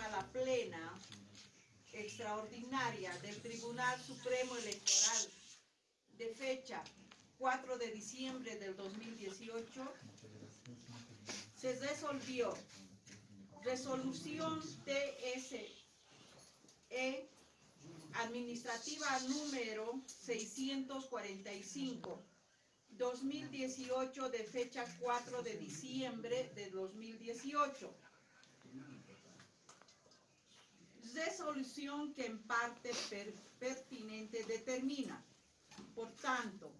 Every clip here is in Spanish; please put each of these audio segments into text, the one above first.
sala plena extraordinaria del Tribunal Supremo Electoral de fecha 4 de diciembre del 2018 se resolvió resolución TSE administrativa número 645 2018 de fecha 4 de diciembre de 2018 resolución que en parte per- pertinente determina. Por tanto,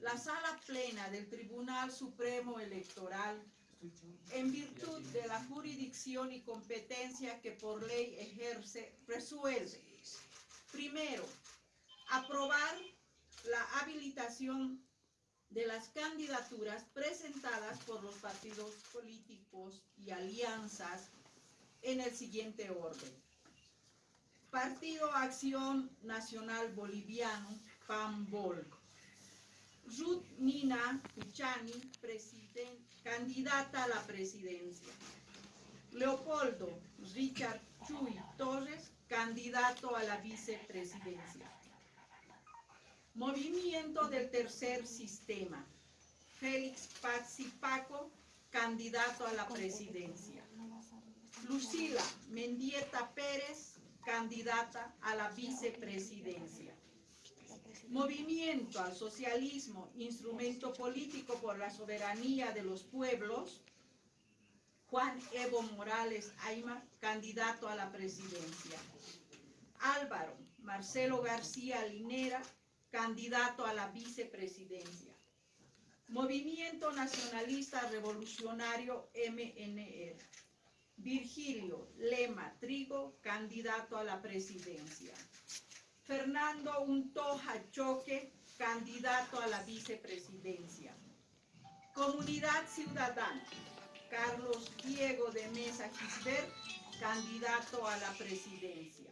la sala plena del Tribunal Supremo Electoral, en virtud de la jurisdicción y competencia que por ley ejerce, resuelve. Primero, aprobar la habilitación de las candidaturas presentadas por los partidos políticos y alianzas en el siguiente orden. Partido Acción Nacional Boliviano, PAMBOL. Ruth Nina Puchani, candidata a la presidencia. Leopoldo Richard Chuy Torres, candidato a la vicepresidencia. Movimiento del Tercer Sistema. Félix Paxi Paco, candidato a la presidencia. Mendieta Pérez, candidata a la vicepresidencia. Movimiento al Socialismo, instrumento político por la soberanía de los pueblos. Juan Evo Morales Aymar, candidato a la presidencia. Álvaro Marcelo García Linera, candidato a la vicepresidencia. Movimiento Nacionalista Revolucionario MNR. Virgilio Lema Trigo, candidato a la presidencia. Fernando Untoja Choque, candidato a la vicepresidencia. Comunidad Ciudadana, Carlos Diego de Mesa Gisbert, candidato a la presidencia.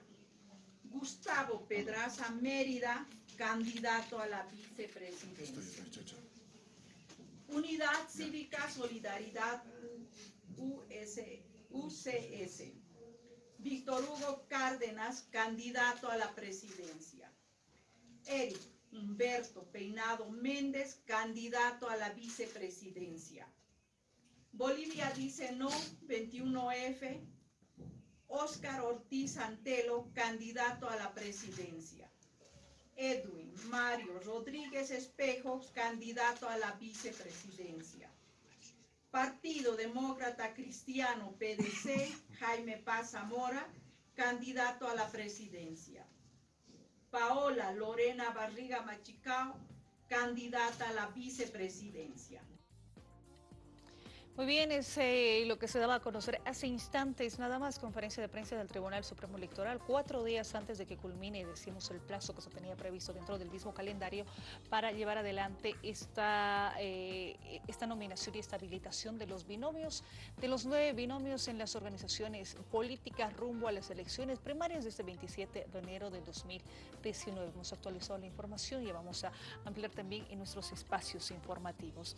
Gustavo Pedraza Mérida, candidato a la vicepresidencia. Unidad Cívica Solidaridad US, UCS. Víctor Hugo Cárdenas, candidato a la presidencia. Eric Humberto Peinado Méndez, candidato a la vicepresidencia. Bolivia dice no, 21F. Óscar Ortiz Antelo, candidato a la presidencia. Edwin Mario Rodríguez Espejo, candidato a la vicepresidencia. Partido Demócrata Cristiano PDC, Jaime Paz Zamora, candidato a la presidencia. Paola Lorena Barriga Machicao, candidata a la vicepresidencia. Muy bien, es eh, lo que se daba a conocer hace instantes, nada más conferencia de prensa del Tribunal Supremo Electoral, cuatro días antes de que culmine, decimos, el plazo que se tenía previsto dentro del mismo calendario para llevar adelante esta, eh, esta nominación y esta habilitación de los binomios, de los nueve binomios en las organizaciones políticas rumbo a las elecciones primarias de este 27 de enero de 2019. Hemos actualizado la información y vamos a ampliar también en nuestros espacios informativos.